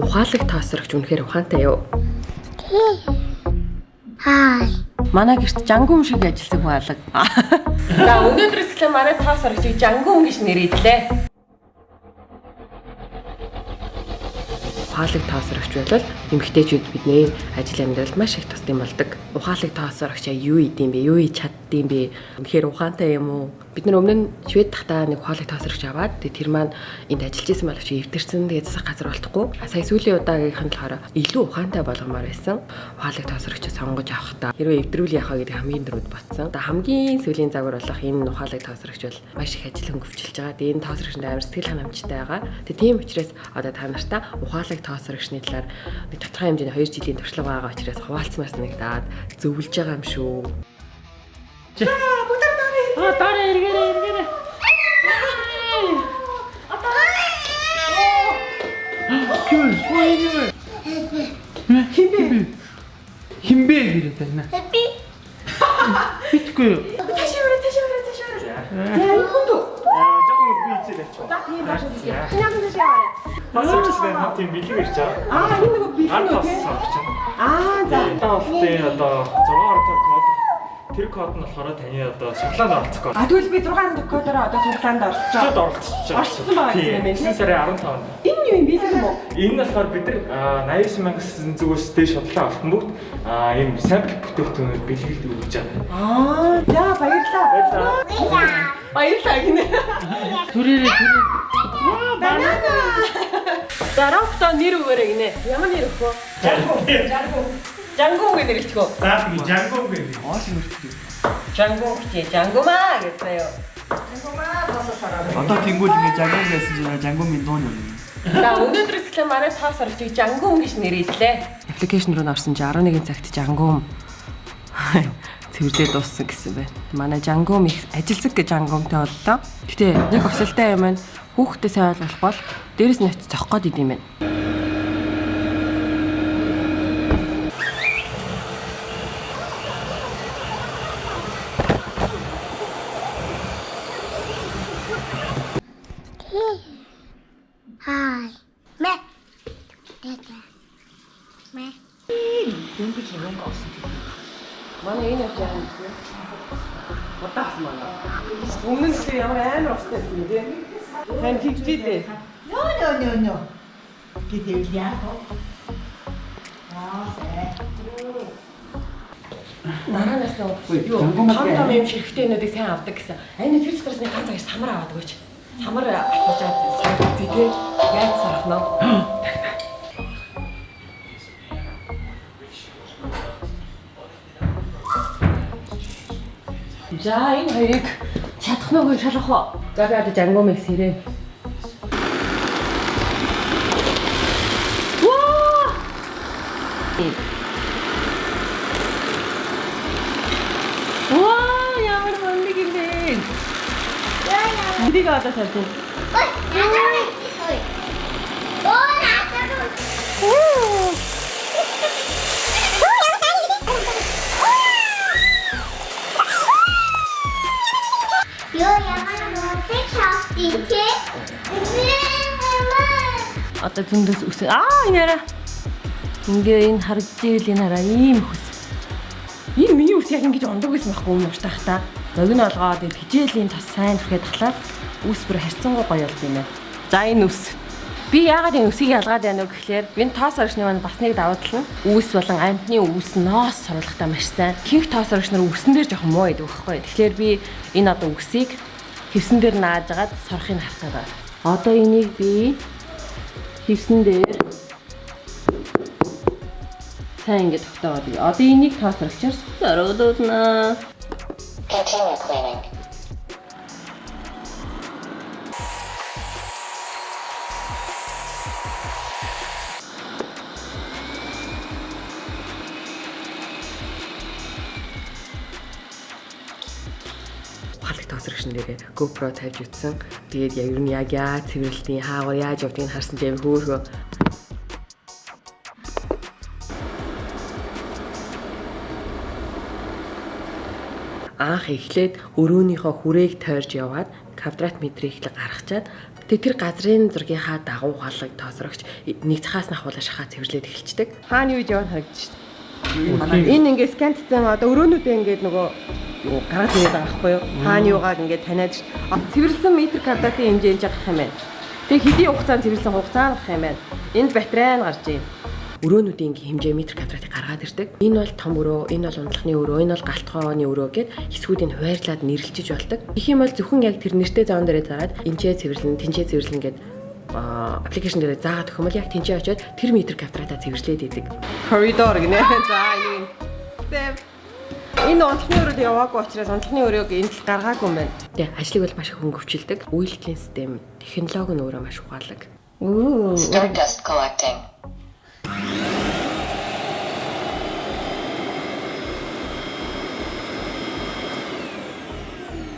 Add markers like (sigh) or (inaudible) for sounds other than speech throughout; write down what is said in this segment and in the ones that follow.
Ухаалаг таасрагч үнэхээр ухаантай юу? Хай. Манай гэрт жангум шиг ажилласан хүн алга. За өнөөдрөөс эхлээ манай таасрагчийг жангум гэж нэрийдлээ. Ухаалаг таасрагч бол эмэгтэйчүүд бидний ажил амьдралд маш их тусдсан болдог. Ухаалаг таасрагчаа юу идэм бэ? Юу хийж чаддсан бэ? Үнэхээр ухаантай юм уу? Бид нар өмнө нь Швед тахтаа нэг ухаалаг таасрагч аваад тэр маань энд ажиллаж исэн боловч эвдэрсэн тэгээ засах газар болтохгүй. Сая сүүлийн удаагийнх нь болохоор илүү ухаантай болгомоор байсан. Ухаалаг таасрагч сонгож авахдаа хэрвээ эвдрүүл яхаа гэдэг хамгийн дөрөд батсан. Тэгээ хамгийн сүүлийн загвар болох энэ ухаалаг таасрагч бол маш их ажил хөнгөвчлж байгаа. Тэгээ энэ таасрагчд амар сэтгэл ханамжтай байгаа. Тэгээ тийм учраас одоо та нартаа ухаалаг таасрагчны талаар нэг тодорхой хэмжээний 2 жилийн туршлага байгаа учраас хуваалцмаар санагдаад зөвлөж байгаа юм шүү. А дараа эргээрээ эргээрээ. Кюл, ой юм. Химбэ. Химбэ гэдэг байна. Би Битгүй өрөө тааш өрөө. За энэ хүн дөө. жоохон бийцээ тавьчих. За тийм гэж. Яагаад тааш яваа? Бас өөрчлөлт нэг тийм бэлэг ирж байгаа. Аа энэ нэг бэлэн Ард үү байна. Аа за. Одоо болтын одоо 6 орчим код. Тэр код нь болохоор таны одоо суглаанд оролцох код. А тэгвэл би 6 кодороо одоо суглаанд орчихоо. Чод оролцож байгаа. Орцсон байгаа юм байна, Тийм. тийм. сарын 15-нд. Энэ юу юм бэлэн юм уу? Энэ нь болохоор бид нар аа, 89 мянгас зүгээс дээш бодлоо авсан бүгд аа ийм сампл бүтээгдэхүүнээр бэлгэлд өгч байгаа. Аа за баярлалаа. Баярлалаа. Баярлалаа гинэ. Түрээрээ түрээ. Банана. За рафта нэр өгөөрэй гинэ. Ямар нэр өгөх вэ? Жангу. Жангу гэж нэрлэчихв. За би жангов гэдэг. Жангу чи жангумаа гэсэн юу? Жангумаа бососороо. Одоо тэнгуул ингээ жангум байсан чинь жангумын дуу юм. За өнөөдрөөс эхлээ манай таас орчиг жангум гэж нэрийдлээ. Аппликейшн руу орсон чи 11 цагт жангум цэвэрлээ дууссан гэсэн байна. Манай жангум их ажилсаг гэж жангумтай боллоо. Гэтэ нэг осолтой юм байна. Хүүхдээ сайн ойлгох бол дээрэс нь очиж зохих гээд идэм байна. Хай. Мэ. Тэгэ. Мэ. Манай энэ байгаа юм. Бодагс манай. Өмнө нь ямар амар устай юм бэ? Хэн тэгжээ. No, no, no, no. Gidiyor ya. Aa, sen. Нараанаас нь юу том том юм ширхтэнүүдийг сайн авдаг гэсэн. Ань тэр нэг ганц хоёр самар аваад өгөөч. Самар асууж аваад сайн тий тээ. Яаж сарах нь? За энэ хоёрыг чадах нь үгүй шалах уу? За би одоо жангумыг сэрээ. Ваа! Ваа, ямар мундаг юм бэ? Энийг одоо салж байна. Ой, надад. Ой. Ой, надад. Йоо, Одоо зөндөөс үсэ. Аа, энэ яра. Ингээ энэ харж ийл энэ хараа ийм хүс. Энэ миний үс яг ингэж ундаг байсан байхгүй юм ууртах та. Зогн олгоод энэ хижээлийн тас сайн түрхээ татлаад үс бүр харьцангуй гоё болд юм байна. За энэ үс. Би яагаад энэ үсийг ялгаад байна вэ гэхээр энэ тоос орчны маань бас нэг давуу тал нь үүс болон амтны үүс ноос сурвалгахтаа маш сайн. Хинх тоос орч нар үсэн дээр жоохон муу байдаг байхгүй. Тэгэхээр би энэ одоо үсийг хевсэн дээр нааж агаад сорохыг харах байгаа. Одоо энийг би хевсэн дээр сайн ингэ тогтооод бий. Одоо энийг тоосролчоор сорогдуулнаа. Continue cleaning. Тоосрогчн дээрээ GoPro тавьж утсан. Тэгээд яг нь яг яа цэвэрлэлтийн хаагаар яаж явдгийг харсан ч амар хөөрхөө. Анх эхлээд өрөөнийхөө хүрээг тойрж яваад квадрат метрийг л гаргачаад тэгээ тэр газрын зургийнхаа дагуу ухаалаг тоосрогч нэг цахаас нь ахуулаа шахаа цэвэрлээд эхэлчихдэг. Хааны үед яваад харагдчих. Энэ ингээд скантцсан одоо өрөөнүүдээ ингээд нөгөө юу гаргаж ирээд байгаа байхгүй юу? Хааны юугааг ингээд таниад цэвэрлсэн метр квадратын хэмжээнд жагах юм байна. Тэгээ хэдийн хугацаанд цэвэрлсэн хугацаа гарах юм байна. Энд батарей нь гарч ийн. Өрөөнүүдийн ингээ хэмжээ метр квадратыг гаргаад ирдэг. Энэ бол том өрөө, энэ бол унтлахны өрөө, энэ бол галтгооны өрөө гэд хэсгүүдийг хуваарлаад нэрлэлж болдог. Их юм бол зөвхөн яг тэр нэртэй зоон дээрээ зараад энчээ цэвэрлэн, тэнчээ цэвэрлэн гэд аппликейшн дээр заагаад өгөх юм бол яг тэнцээ очиод тэр метр квадратаа цэвэрлээд идэг. Коридор гинэ. (laughs) За энэ Энэ унтлахны өрөөд яваагүй учраас унтлахны өрөөг энд л гаргаагүй юм байна. Тэ ажлыг бол маш хөнгөвчлөдөг. Үйлдлийн систем, технологи нь өөрөө маш ухаалаг. Үу. Stardust collecting.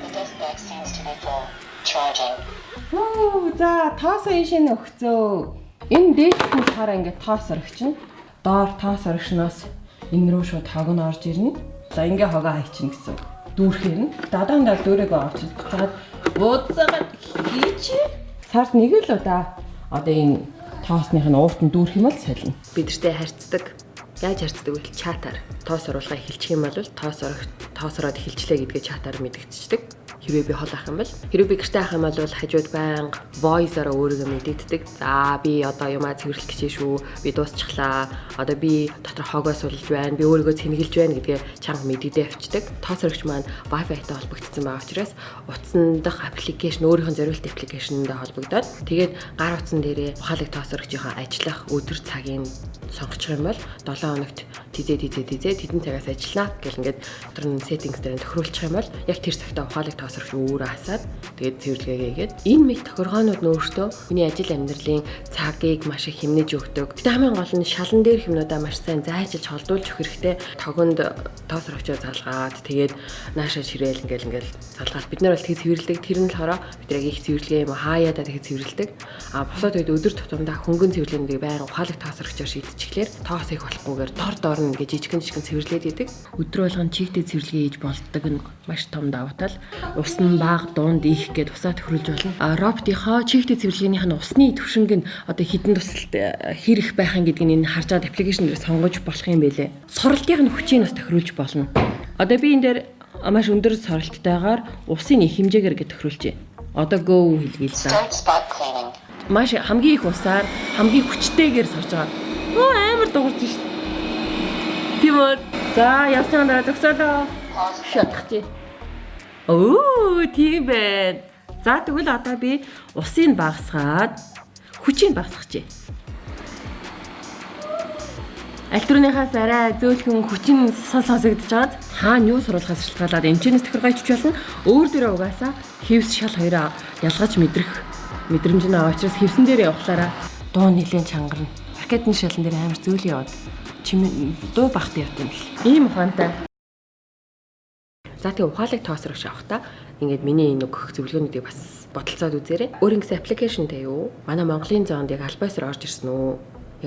The dust bag seems to be full. Charging. Оо за тоос ийшээ нөхцөө. Энэ дээдхэн болохоор ингээд тоос орогчно. Доор тоос орогчноос энэ рүү шууд хог нь орж ирнэ. За ингээ хогоо хайчихна гэсэн. Дүүрхээр нь дадаандаа дүүрээгээ авчиж буцаад бууцаагаад хийч. Сард нэг л удаа одоо энэ тоосных нь уурт нь дүүрэх юм бол солино. Бидэртэй харьцдаг. Яаж харьцдаг вэ? Чатаар. Тоос оруулахаа эхэлчих юм бол тоос орох тоос ороод эхэлчлээ гэдгээ чатаар мэдгэгдчихдэг. Хэрвээ би хол ах юм бол хэрвээ би гэртээ ах юм бол хажууд байнга voice-ороо өөрийгөө мэдэгддэг. За би одоо юмаа цэвэрлэх гэж шүү. Би дуусчихлаа. Одоо би дотор хогоо сулж байна. Би өөрийгөө цэнгэлж байна гэдгээ чанга мэдэгдээ авчдаг. Тоос орогч маань Wi-Fi-тай холбогдсон байгаа учраас утсан дах аппликейшн өөрийнх нь зориулт аппликейшнтэй холбогдоод тэгээд гар утсан дээрээ ухаалаг тоос орогчийнхаа ажиллах өдөр цагийн сонгочих юм бол 7 хоногт тизээ тизээ тизээ тэдэн цагаас ажиллана гэл ингээд дотор нь settings дээр тохируулчих юм бол яг тэр цагтаа ухаалаг тоос орогч өөрөө хасаад тэгээд цэвэрлэгээ хийгээд энэ мэд тохиргоонууд нь өөртөө хүний ажил амьдралын цагийг маш их хэмнэж өгдөг. Гэтэ хамгийн гол нь шалан дээр хүмүүдээ маш сайн зайчилж холдуулж өгөх хэрэгтэй. Тогонд тоос орогчоо залгаад тэгээд наашаа ширээл ингээл ингээл залгаад бид нар бол тэг цэвэрлэдэг. Тэр нь болохоор бид яг их цэвэрлэгээ юм уу хаяада тэг цэвэрлэдэг. А босоод үед өдөр тутамдаа хөнгөн цэвэрлэдэг байнга ухаалаг тоос орогчоор шийдчихлээр тоос их болохгүйгээр дор дор нь ингээ жижигэн жижигэн цэвэрлээд идэг. Өдөр болгон чигтэй цэвэрлэгээ хийж болдог нь маш том давуу тал. Ус нь баг дунд их гээд усаа төхрүүлж болно. А роботийнхоо чигтэй цэвэрлэгээнийх нь усны төвшинг нь одоо хідэн тусалт э, хэрэг байхын гэдгийг энэ харж байгаа аппликейшн дээр сонгож болох юм байлээ. Суралтын хүчийг бас тохируулж болно. Одоо би энэ дээр маш өндөр сорилттайгаар усын их хэмжээгээр ингэ тохируулж байна. Одоо go хэлгээл cleaning. Маш хамгийн их усаар хамгийн хүчтэйгээр сорж байгаа. Оо амар дуурж шít. Тийм үү. За явсан дараа зөксөлөө. Шатах чи. Оо тийм байна. За тэгвэл одоо би усыг багасгаад хүчийг багасгах чи. Альтурныхаас арай зөөлхөн хүчин сон сонсогдож байгаад хаана юу сурвалгаас шалтгаалаад эмчнээс тохиргойч болно. Өөр дөрөө угаасаа хевс шал хоёроо ялгаж мэдрэх мэдрэмж нь аваа учраас хевсэн дээр явахлаараа дуу нэлийн чангарна. Ракетны шалан дээр амар зөөл яваад чимээ дуу бахт явт юм л. Ийм ухаантай. За тэгээ ухаалаг тоосрогч авахта ингээд миний энэ өгөх зөвлөгөөнүүдийг бас бодолцоод үзээрэй. Өөр ингэсэн аппликейшнтэй юу? Манай Монголын зоонд яг альбайсаар орж ирсэн үү?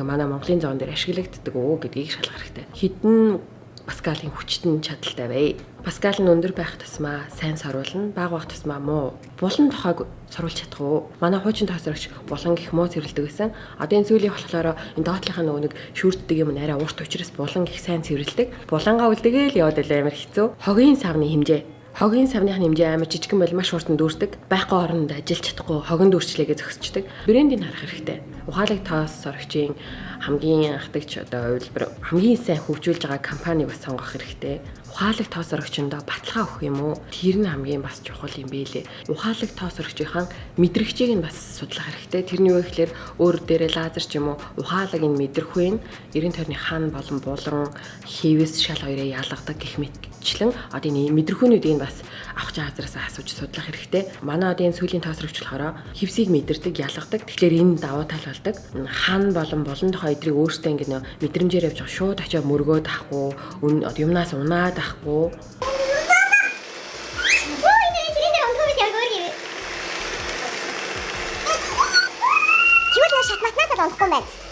Яг манай Монголын зоон дээр ашиглагддаг уу гэдгийг шалгах хэрэгтэй. Хідэн Паскалийн хүчтэн чадaltaй бай. Паскал нь өндөр байх тусмаа сайн сорволно, бага байх тусмаа муу. Булан тохойг сурвалж чадах уу? Манай хуучин тоосрогч булан гих муу цэвэрлдэг гэсэн. Одоо энэ зүйлийн болохоор энэ доотлынхаа нөгөө нэг шүүрддэг юм арай урт учраас булан гих сайн цэвэрлдэг. Булангаа үлдэгээл яваад байлаа амар хэцүү. Хогийн савны хэмжээ Хогийн савных хэмжээ амар жижигэн бол маш хурдан дүүрдэг. Байхгүй оронд ажиллаж чадахгүй хогон дүүрчлээгээ зөксчдөг. Брендийг харах хэрэгтэй. Ухаалаг тоос сорогчийн хамгийн анхдагч одоо хувилбар хамгийн сайн хөгжүүлж байгаа компанийг бас сонгох хэрэгтэй. Ухаалаг тоос сорогчондоо баталгаа өгөх юм уу? Тэр нь хамгийн бас чухал юм бэлээ. Ухаалаг тоос сорогчийн мэдрэгчийг нь бас судлах хэрэгтэй. Тэрний юу гэхээр өөр дээрээ лазер ч юм уу ухаалаг энэ мэдрэхгүй нь 90 тойрны хаан болон булан хэвэс шал хоёроо ялгадаг гэх мэт члэн одоо энэ мэдрхүүнүүдийг бас авах газараас асууж судлах хэрэгтэй. Манай одоо энэ сүүлийн тоосрогч болохоор хевсийг мэдэрдэг, ялгадаг. Тэгэхээр энэ давуу тал болдог. Хан болон болон тохоо эдрийг өөртөө ингэ нөө мэдрэмжээр явж шууд очиод мөргөөд ахгүй, юмнаас унаад ахгүй. Нэ шатматнаас л олохгүй юм байна.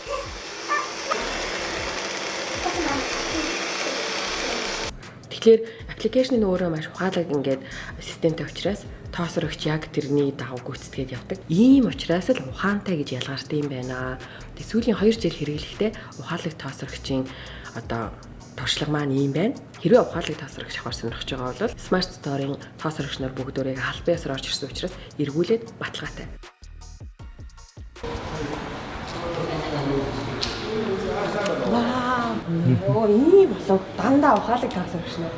Тэгэхээр аппликейшн нь өөрөө маш ухаалаг ингээд системтэй учраас тоосрогч яг тэрний дагав гүйцэтгээд явдаг. Ийм учраас л ухаантай гэж ялгаартай юм байна. Тэгээ сүүлийн 2 жил хэрэглэхдээ ухаалаг тоосрогчийн одоо туршлага маань ийм байна. Хэрвээ ухаалаг тоосрогч авахар сонирхож байгаа бол Smart Store-ын тоосрогч нар бүгдөө албан ёсоор орж ирсэн учраас эргүүлээд баталгаатай. Оо ийм болов дандаа ухаалаг тоосрогч нар.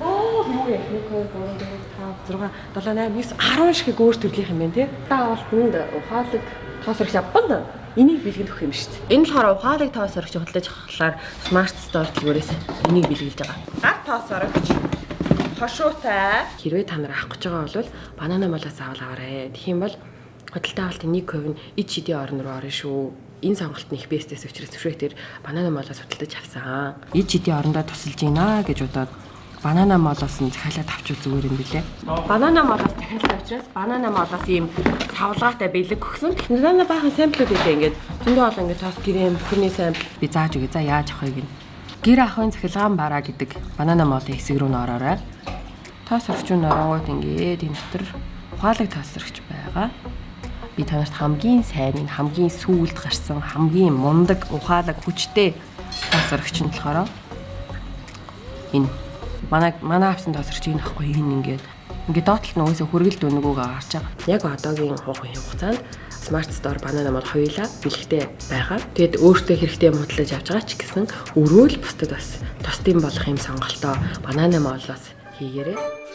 Оо юу яах вэ? 2 3 4 5 6 7 8 9 10 шиг өөр төрлийн юм байна тий. Даавалтанд ухаалаг тоосрогч авбал энийг бэлгэн өгөх юм шүү дээ. Энэ болохоор ухаалаг тоосрогч хөдөлж авахлаар Smart Store дэлгүүрээс энийг бэлгэлж байгаа. Гар тоосрогч хошуутай. Хэрвээ та нар авах гэж байгаа бол банана молоос авал аваарэ. Тэгэх юм бол хөдөлთა авалтын 1% нь ид шидийн орн руу орно шүү. Энэ сонголт нь их бэстэс учраас төвшөөтөр банана молоос хөдөлж авсан. Ид шидийн орондоо тусалж гинэ гэж удаад банана молоос нь захиалаад авч зүгээр юм билэ. Банана молоос захиалсан учраас банана молоос ийм савлгаатай бэлэг өгсөн. Банана баахан самплууд үлээ ингээд зөндөө олон ингээд тоос грэм бүхний сампл би зааж өгье. За яаж авахыг нь. Гэр ахын захилгаан бараа гэдэг банана молын хэсэг рүү н ороорой. Тоос орчуун ороогоод ингээд энэ дотор ухаалаг тоосрогч байгаа. Би танарт хамгийн сайн хамгийн сүүлд гарсан хамгийн мундаг ухаалаг хүчтэй тоосрогч нь болохоор энэ манай манай авсан тоосрогч энэ ахгүй энэ ингээд ингээд доотлолт нь угсаа хүргэлт өнгөөгөө гарч байгаа. Яг одоогийн хугацаанд хугацаанд Smart Store банана мал хоёулаа бэлэгтэй байгаа. Тэгэд өөртөө хэрэгтэй мутлаж авч байгаа ч гэсэн өрөөл бусдад бас тусдын болох юм сонголтоо банана молоос хийгээрэй.